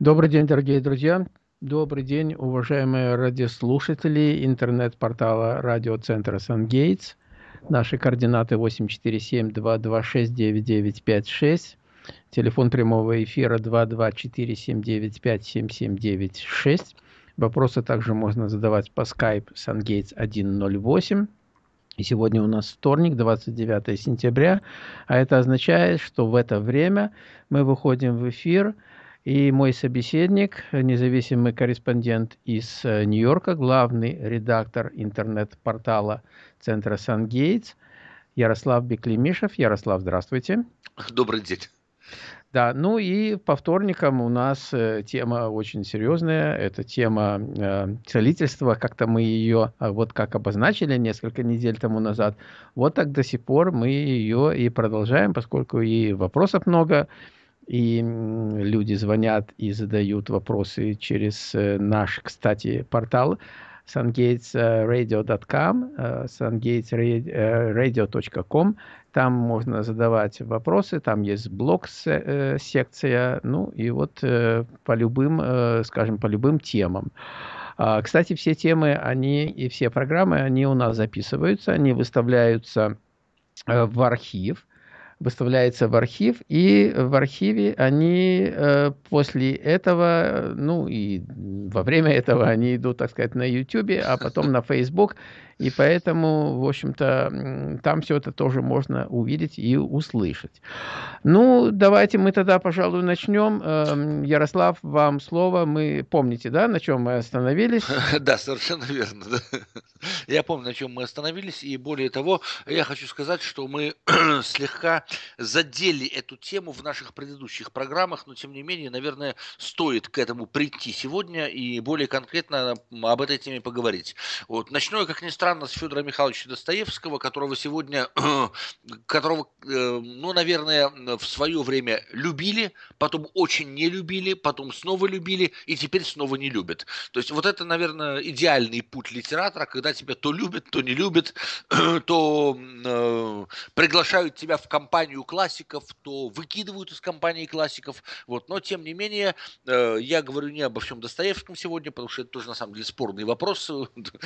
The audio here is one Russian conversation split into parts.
Добрый день, дорогие друзья. Добрый день, уважаемые радиослушатели интернет-портала радиоцентра «Сангейтс». Наши координаты 847-226-9956. Телефон прямого эфира 224-795-7796. Вопросы также можно задавать по Skype «Сангейтс 108». И сегодня у нас вторник, 29 сентября, а это означает, что в это время мы выходим в эфир – и мой собеседник, независимый корреспондент из э, Нью-Йорка, главный редактор интернет-портала Центра Сан-Гейтс, Ярослав Беклемишев. Ярослав, здравствуйте. Добрый день. Да, ну и по вторникам у нас э, тема очень серьезная. Это тема э, целительства. Как-то мы ее, а вот как обозначили несколько недель тому назад, вот так до сих пор мы ее и продолжаем, поскольку и вопросов много, и люди звонят и задают вопросы через э, наш, кстати, портал sungatesradio.com, sungatesradio.com. Там можно задавать вопросы, там есть блог-секция, э, ну и вот э, по любым, скажем, по любым темам. А, кстати, все темы, они и все программы, они у нас записываются, они выставляются в архив выставляется в архив, и в архиве они э, после этого, ну и во время этого они идут, так сказать, на YouTube, а потом на Facebook, и поэтому, в общем-то, там все это тоже можно увидеть и услышать. Ну, давайте мы тогда, пожалуй, начнем. Эм, Ярослав, вам слово. Мы помните, да, на чем мы остановились? Да, совершенно верно. Я помню, на чем мы остановились, и более того, я хочу сказать, что мы слегка задели эту тему в наших предыдущих программах, но тем не менее, наверное, стоит к этому прийти сегодня и более конкретно об этой теме поговорить. Вот. Начну я, как ни странно, странно с Федора Михайловича Достоевского, которого сегодня, которого, э, ну, наверное, в свое время любили, потом очень не любили, потом снова любили и теперь снова не любят. То есть вот это, наверное, идеальный путь литератора, когда тебя то любят, то не любят, то э, приглашают тебя в компанию классиков, то выкидывают из компании классиков. Вот. Но, тем не менее, э, я говорю не обо всем Достоевском сегодня, потому что это тоже, на самом деле, спорный вопрос.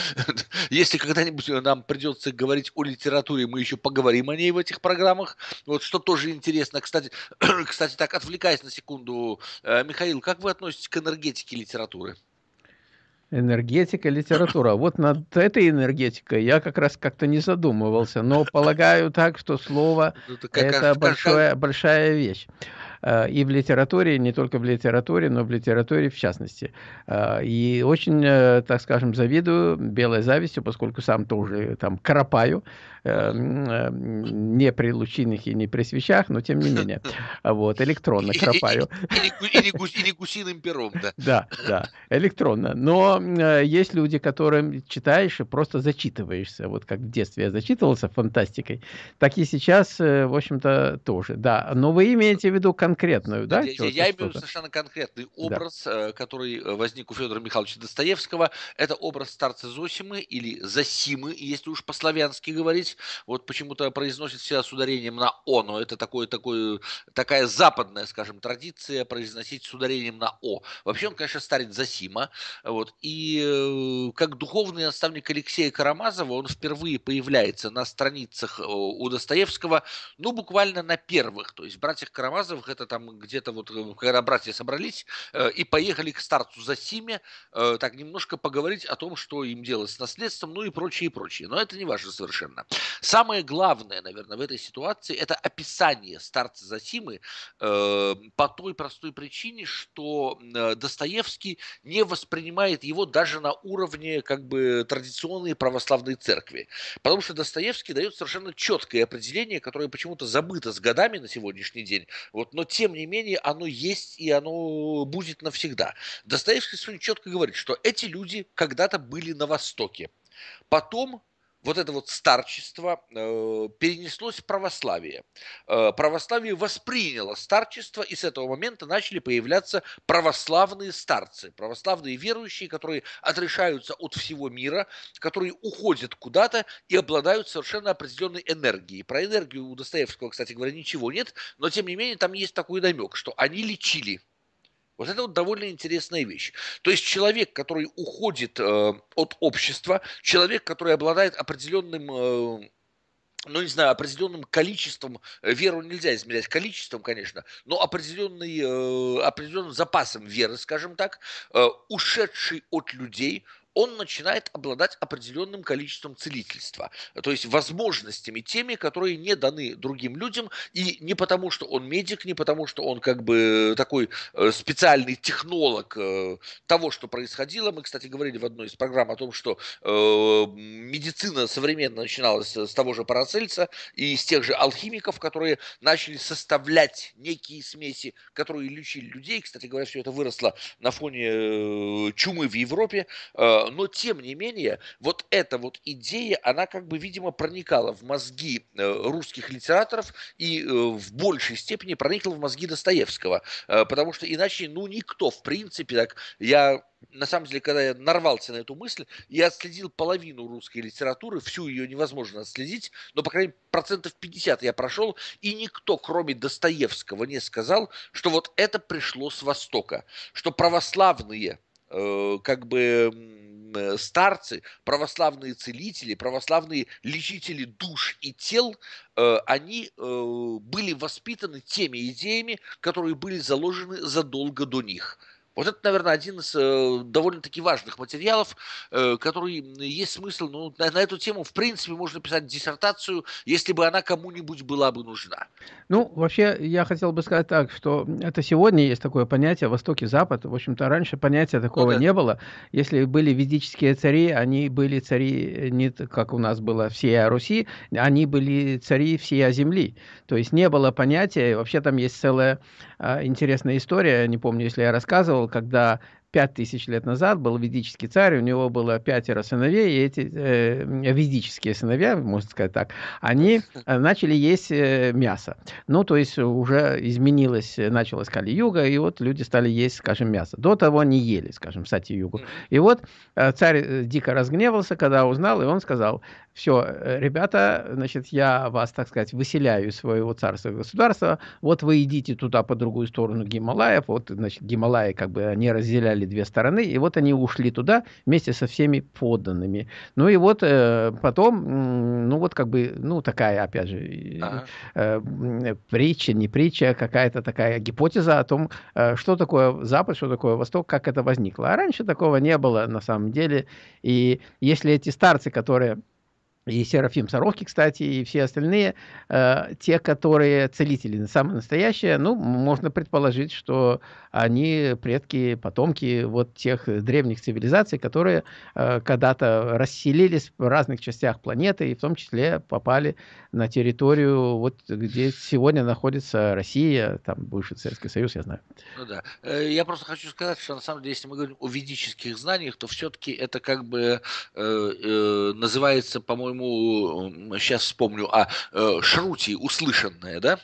Если когда когда-нибудь нам придется говорить о литературе, мы еще поговорим о ней в этих программах. Вот что тоже интересно. Кстати, кстати так, отвлекаясь на секунду, э, Михаил, как вы относитесь к энергетике литературы? Энергетика, литература. Вот над этой энергетикой я как раз как-то не задумывался, но полагаю так, что слово ну, – это большая, большая вещь. Э, и в литературе, не только в литературе, но в литературе в частности. Э, и очень, э, так скажем, завидую белой завистью, поскольку сам тоже там кропаю, не при лучинных и не при свечах, но тем не менее, вот, электронно кропаю. И не гусиным пером, да. Да, да, электронно. Но есть люди, которым читаешь и просто зачитываешься, вот как в детстве я зачитывался фантастикой, так и сейчас, в общем-то, тоже, да. Но вы имеете в виду конкретно конкретную, да? Я, я имею совершенно конкретный образ, да. Э, который э, возник у Федора Михайловича Достоевского. Это образ старца Зосимы или Зосимы, если уж по-славянски говорить. Вот почему-то произносит себя с ударением на «о», но это такое, такое, такая западная, скажем, традиция произносить с ударением на «о». Вообще он, конечно, старец Зосима. Вот. И э, как духовный наставник Алексея Карамазова он впервые появляется на страницах у Достоевского, ну, буквально на первых. То есть братьях Карамазовых это там где-то вот, э, когда братья собрались э, и поехали к старцу Засиме, э, так немножко поговорить о том, что им делать с наследством, ну и прочее, и прочее. Но это не важно совершенно. Самое главное, наверное, в этой ситуации, это описание старца Засимы по той простой причине, что Достоевский не воспринимает его даже на уровне как бы традиционной православной церкви. Потому что Достоевский дает совершенно четкое определение, которое почему-то забыто с годами на сегодняшний день. Вот, но тем не менее оно есть и оно будет навсегда. Достоевский сегодня четко говорит, что эти люди когда-то были на Востоке. Потом вот это вот старчество э, перенеслось в православие. Э, православие восприняло старчество, и с этого момента начали появляться православные старцы, православные верующие, которые отрешаются от всего мира, которые уходят куда-то и обладают совершенно определенной энергией. Про энергию у Достоевского, кстати говоря, ничего нет, но тем не менее там есть такой намек, что они лечили Вот это вот довольно интересная вещь. То есть человек, который уходит э, от общества, человек, который обладает определенным э, ну, не знаю, определенным количеством, э, веру нельзя измерять количеством, конечно, но определенный, э, определенным запасом веры, скажем так, э, ушедший от людей, он начинает обладать определенным количеством целительства, то есть возможностями теми, которые не даны другим людям, и не потому, что он медик, не потому, что он как бы такой э, специальный технолог э, того, что происходило. Мы, кстати, говорили в одной из программ о том, что э, медицина современно начиналась с того же Парацельса и с тех же алхимиков, которые начали составлять некие смеси, которые лечили людей. Кстати говоря, все это выросло на фоне чумы в Европе но тем не менее, вот эта вот идея, она как бы, видимо, проникала в мозги э, русских литераторов и э, в большей степени проникла в мозги Достоевского, э, потому что иначе, ну, никто, в принципе, так, я на самом деле, когда я нарвался на эту мысль, я отследил половину русской литературы, всю ее невозможно отследить, но, по крайней мере, процентов 50 я прошел, и никто, кроме Достоевского, не сказал, что вот это пришло с Востока, что православные как бы Э, старцы, православные целители, православные лечители душ и тел, э, они э, были воспитаны теми идеями, которые были заложены задолго до них – вот это, наверное, один из э, довольно-таки важных материалов, э, который есть смысл, ну, на, на эту тему, в принципе, можно писать диссертацию, если бы она кому-нибудь была бы нужна. Ну, вообще, я хотел бы сказать так, что это сегодня есть такое понятие Восток и Запад. В общем-то, раньше понятия такого ну, да. не было. Если были ведические цари, они были цари не как у нас было всей Руси, они были цари всей земли. То есть не было понятия, вообще там есть целая а, интересная история, не помню, если я рассказывал, когда пять тысяч лет назад был ведический царь, у него было пятеро сыновей, и эти э, ведические сыновья, можно сказать так, они э, начали есть э, мясо. Ну, то есть уже изменилось, началась Кали-юга, и вот люди стали есть, скажем, мясо. До того не ели, скажем, Сати-югу. И вот э, царь э, дико разгневался, когда узнал, и он сказал, все, э, ребята, значит, я вас, так сказать, выселяю из своего царства и государства, вот вы идите туда по другую сторону Гималаев, вот, значит, Гималаи как бы они разделяли две стороны, и вот они ушли туда вместе со всеми подданными. Ну и вот э, потом, ну вот как бы, ну такая, опять же, ага. э, притча, не притча, какая-то такая гипотеза о том, э, что такое Запад, что такое Восток, как это возникло. А раньше такого не было на самом деле, и если эти старцы, которые и Серафим Сорокий, кстати, и все остальные, э, те, которые целители, самые настоящие, ну, можно предположить, что они предки, потомки вот тех древних цивилизаций, которые э, когда-то расселились в разных частях планеты, и в том числе попали на территорию, вот где сегодня находится Россия, там бывший Советский Союз, я знаю. Ну да. Э, я просто хочу сказать, что на самом деле, если мы говорим о ведических знаниях, то все-таки это как бы э, э, называется, по-моему, сейчас вспомню, а э, шрути, услышанное, да?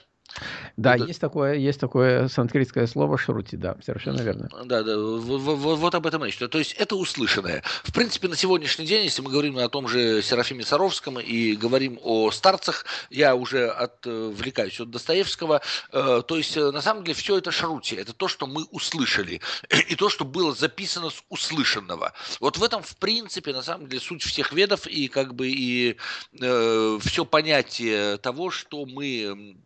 Да, вот, есть такое, есть такое санскритское слово шрути, да, совершенно верно. Да, да, вот, вот, вот об этом речь. То есть это услышанное. В принципе, на сегодняшний день, если мы говорим о том же Серафиме Саровском и говорим о старцах, я уже отвлекаюсь от Достоевского, э, то есть э, на самом деле все это шрути, это то, что мы услышали, и то, что было записано с услышанного. Вот в этом, в принципе, на самом деле суть всех ведов и как бы и э, все понятие того, что мы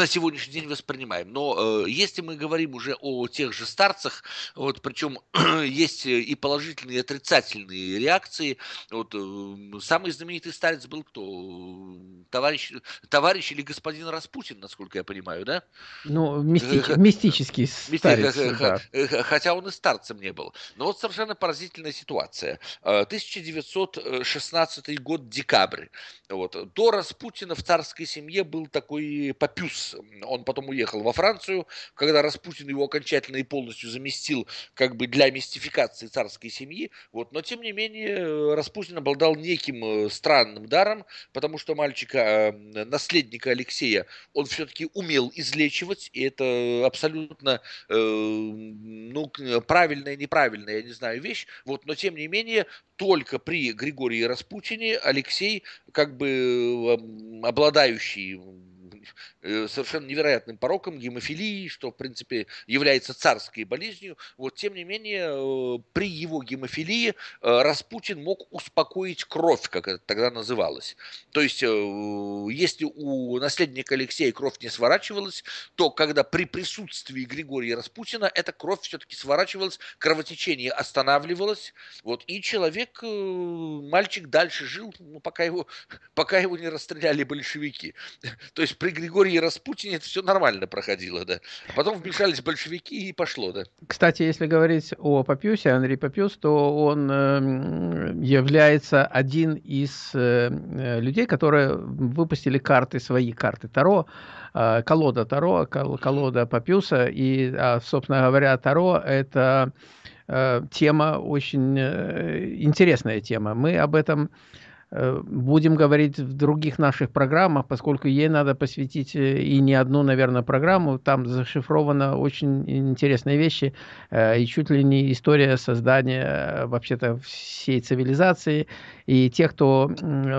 на сегодняшний день воспринимаем. Но э, если мы говорим уже о тех же старцах, вот, причем есть и положительные, и отрицательные реакции. Вот, э, самый знаменитый старец был кто? Товарищ, товарищ или господин Распутин, насколько я понимаю, да? Ну, мистич, мистический старец. Да. Хотя он и старцем не был. Но вот совершенно поразительная ситуация. 1916 э, год, декабрь. Вот. До Распутина в царской семье был такой Папюс. Он потом уехал во Францию, когда Распутин его окончательно и полностью заместил как бы для мистификации царской семьи. Вот. Но тем не менее Распутин обладал неким э, странным даром, потому что мальчика, э, наследника Алексея, он все-таки умел излечивать, и это абсолютно э, ну, правильная, неправильная, я не знаю, вещь. Вот. Но тем не менее только при Григории Распутине Алексей, как бы обладающий э, совершенно невероятным пороком гемофилии, что, в принципе, является царской болезнью. Вот, тем не менее, при его гемофилии Распутин мог успокоить кровь, как это тогда называлось. То есть, если у наследника Алексея кровь не сворачивалась, то когда при присутствии Григория Распутина эта кровь все-таки сворачивалась, кровотечение останавливалось, вот, и человек, мальчик дальше жил, ну, пока его, пока его не расстреляли большевики. То есть при Григории Распутине это все нормально проходило, да. Потом вмешались большевики и пошло, да. Кстати, если говорить о Папюсе, Андрей Папюс, то он эм, является один из э, людей, которые выпустили карты, свои карты Таро, э, колода Таро, колода Папюса, и, а, собственно говоря, Таро – это э, тема очень интересная тема. Мы об этом Э, будем говорить в других наших программах, поскольку ей надо посвятить э, и не одну, наверное, программу. Там зашифровано очень интересные вещи э, и чуть ли не история создания вообще-то всей цивилизации. И те, кто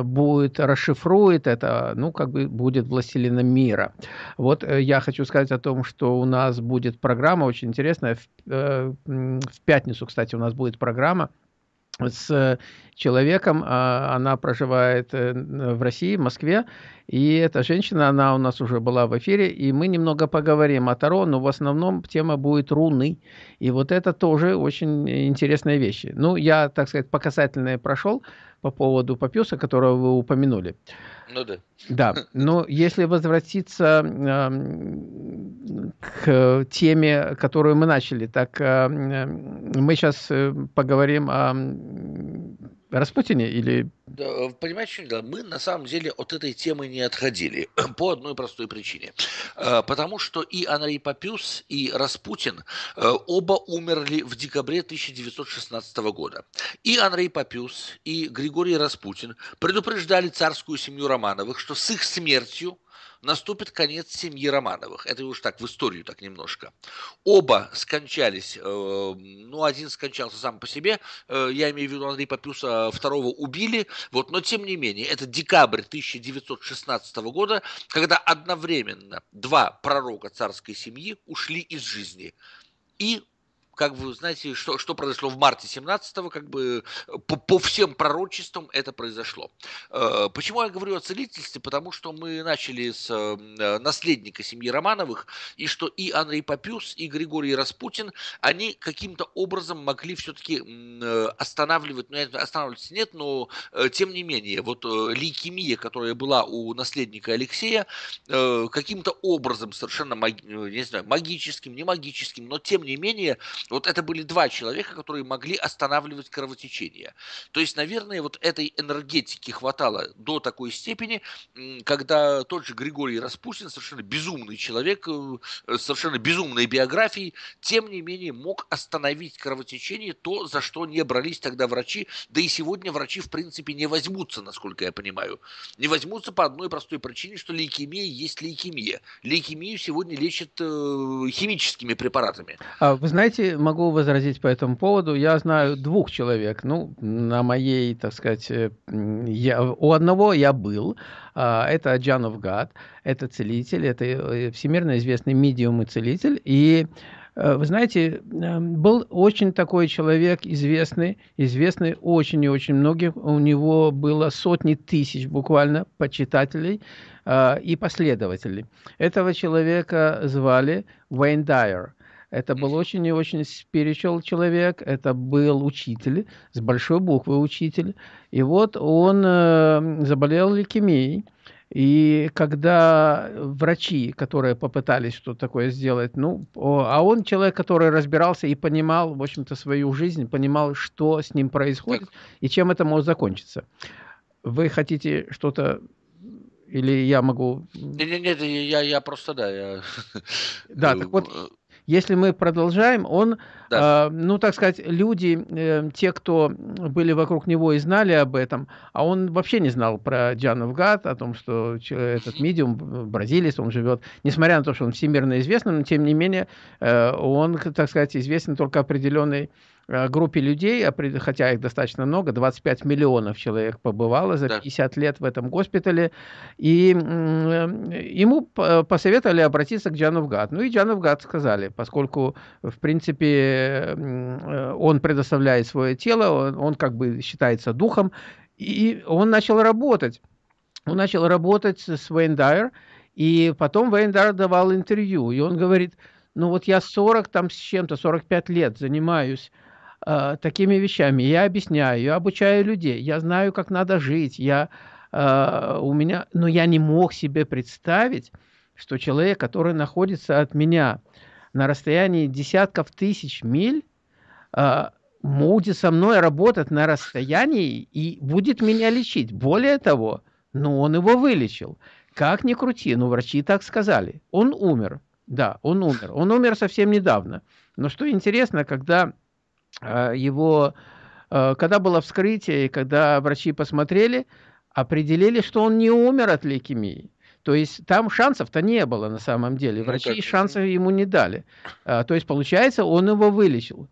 будет расшифрует это, ну, как бы будет властелином мира. Вот я хочу сказать о том, что у нас будет программа очень интересная. В, в пятницу, кстати, у нас будет программа с человеком, а, она проживает э, в России, в Москве, и эта женщина, она у нас уже была в эфире, и мы немного поговорим о Таро, но в основном тема будет руны, и вот это тоже очень интересные вещи. Ну, я, так сказать, показательное прошел по поводу Папюса, которого вы упомянули. Ну да. Да, но если возвратиться к теме, которую мы начали, так э, мы сейчас э, поговорим о Распутине или... Да, понимаете, да, мы на самом деле от этой темы не отходили по одной простой причине. Э, потому что и Андрей Папюс, и Распутин оба умерли в декабре 1916 года. И Андрей Папюс, и Григорий Распутин предупреждали царскую семью Романовых, что с их смертью наступит конец семьи Романовых. Это уж так в историю так немножко. Оба скончались, э, ну, один скончался сам по себе, э, я имею в виду Андрея Папюса, второго убили, вот, но тем не менее, это декабрь 1916 года, когда одновременно два пророка царской семьи ушли из жизни. И как вы знаете, что, что произошло в марте 17-го, как бы по, по всем пророчествам это произошло. Э, почему я говорю о целительстве? Потому что мы начали с э, наследника семьи Романовых, и что и Андрей Папюс, и Григорий Распутин, они каким-то образом могли все-таки э, останавливать, ну, останавливаться нет, но тем не менее, вот лейкемия, которая была у наследника Алексея, каким-то образом совершенно, не знаю, магическим, не магическим, но тем не менее, вот это были два человека, которые могли останавливать кровотечение. То есть, наверное, вот этой энергетики хватало до такой степени, когда тот же Григорий Распутин, совершенно безумный человек, э, совершенно безумной биографией, тем не менее мог остановить кровотечение, то, за что не брались тогда врачи, да и сегодня врачи, в принципе, не возьмутся, насколько я понимаю. Не возьмутся по одной простой причине, что лейкемия есть лейкемия. Лейкемию сегодня лечат э, химическими препаратами. А, вы знаете, могу возразить по этому поводу. Я знаю двух человек. Ну, на моей, так сказать, э, я, у одного я был. А, это Джанов Гад, это целитель, это э, всемирно известный медиум и целитель. И э, вы знаете, был очень такой человек известный, известный очень и очень многих. У него было сотни тысяч буквально почитателей и последователей. Этого человека звали Уэйн Дайер. Это был очень и очень spiritual человек, это был учитель, с большой буквы учитель. И вот он э, заболел лейкемией. И когда врачи, которые попытались что-то такое сделать, ну, а он человек, который разбирался и понимал, в общем-то, свою жизнь, понимал, что с ним происходит так. и чем это может закончиться. Вы хотите что-то или я могу... Нет, нет, я, я просто, да, я... Да, так вот, э, если мы продолжаем, он, да. э, ну, так сказать, люди, э, те, кто были вокруг него и знали об этом, а он вообще не знал про Джанов Гад, о том, что этот медиум, бразилец, он живет, несмотря на то, что он всемирно известный, но тем не менее э, он, так сказать, известен только определенной группе людей, хотя их достаточно много, 25 миллионов человек побывало за 50 да. лет в этом госпитале, и ему посоветовали обратиться к Джану Гад. Ну и Джану Гад сказали, поскольку, в принципе, он предоставляет свое тело, он, он как бы считается духом, и он начал работать. Он начал работать с Вейн Дайер, и потом Вейн Дайер давал интервью, и он говорит, ну вот я 40 там с чем-то, 45 лет занимаюсь э, такими вещами, я объясняю, я обучаю людей, я знаю, как надо жить, я, э, у меня, но я не мог себе представить, что человек, который находится от меня на расстоянии десятков тысяч миль, э, будет со мной работать на расстоянии и будет меня лечить. Более того, ну, он его вылечил. Как ни крути, ну, врачи так сказали. Он умер. Да, он умер. Он умер совсем недавно. Но что интересно, когда его, э, когда было вскрытие, и когда врачи посмотрели, определили, что он не умер от лейкемии. То есть там шансов-то не было на самом деле. Ну врачи ну, шансов ему не дали. А, то есть, получается, он его вылечил.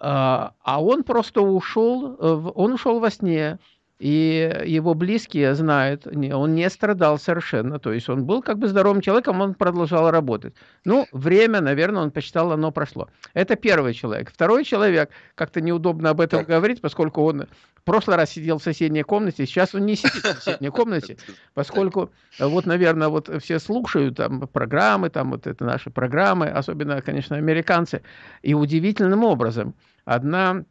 А, а он просто ушел, э, он ушел во сне, и его близкие знают, он не страдал совершенно, то есть он был как бы здоровым человеком, он продолжал работать. Ну, время, наверное, он посчитал, оно прошло. Это первый человек. Второй человек, как-то неудобно об этом говорить, поскольку он в прошлый раз сидел в соседней комнате, сейчас он не сидит в соседней комнате, поскольку вот, наверное, вот все слушают там программы, там вот это наши программы, особенно, конечно, американцы, и удивительным образом одна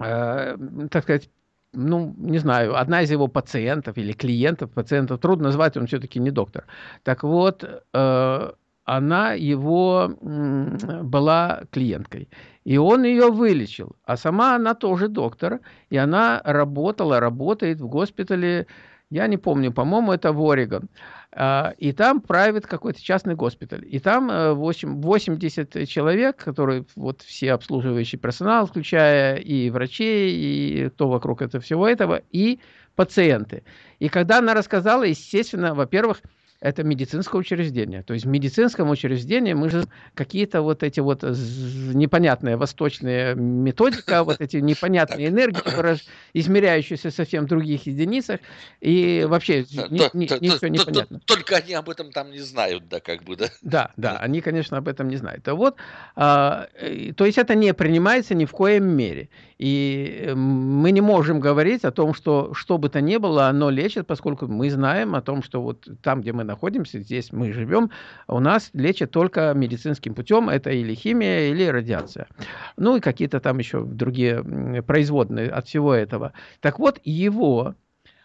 э, так сказать, ну, не знаю, одна из его пациентов или клиентов, пациентов, трудно назвать, он все-таки не доктор. Так вот, э, она его была клиенткой. И он ее вылечил. А сама она тоже доктор. И она работала, работает в госпитале, я не помню, по-моему, это в Орегон. А, и там правит какой-то частный госпиталь. И там 8, э, 80 человек, которые вот все обслуживающий персонал, включая и врачей, и кто вокруг этого всего этого, и пациенты. И когда она рассказала, естественно, во-первых, это медицинское учреждение. То есть в медицинском учреждении мы же какие-то вот эти вот непонятные восточные методика, вот эти непонятные энергии, измеряющиеся совсем в других единицах, и вообще ничего не понятно. Только они об этом там не знают, да, как бы, да? Да, да, они, конечно, об этом не знают. А вот, а, то есть это не принимается ни в коем мере. И мы не можем говорить о том, что что бы то ни было, оно лечит, поскольку мы знаем о том, что вот там, где мы находимся, здесь мы живем, у нас лечат только медицинским путем, это или химия, или радиация. Ну и какие-то там еще другие производные от всего этого. Так вот, его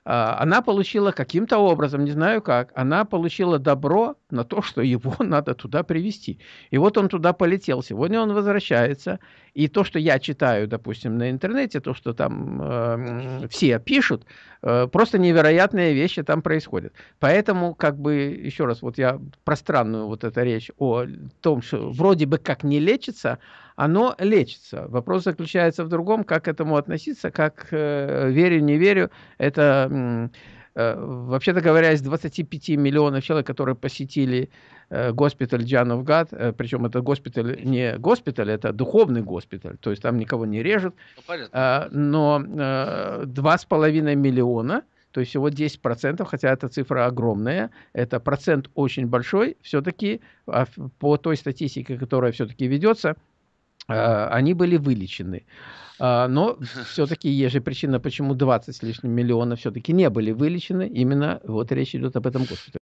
а, она получила каким-то образом, не знаю как, она получила добро на то, что его надо туда привести. И вот он туда полетел. Сегодня он возвращается. И то, что я читаю, допустим, на интернете, то, что там э, все пишут, э, просто невероятные вещи там происходят. Поэтому, как бы, еще раз, вот я пространную вот эту речь о том, что вроде бы как не лечится, оно лечится. Вопрос заключается в другом, как к этому относиться, как э, верю, не верю. Это, э, вообще-то говоря, из 25 миллионов человек, которые посетили э, госпиталь Джановгад, э, причем это госпиталь не госпиталь, это духовный госпиталь, то есть там никого не режут, ну, э, но э, 2,5 миллиона – то есть всего 10%, хотя эта цифра огромная, это процент очень большой, все-таки а, по той статистике, которая все-таки ведется, Э, они были вылечены. А, но все-таки есть же причина, почему 20 с лишним миллионов все-таки не были вылечены. Именно вот речь идет об этом госпитале.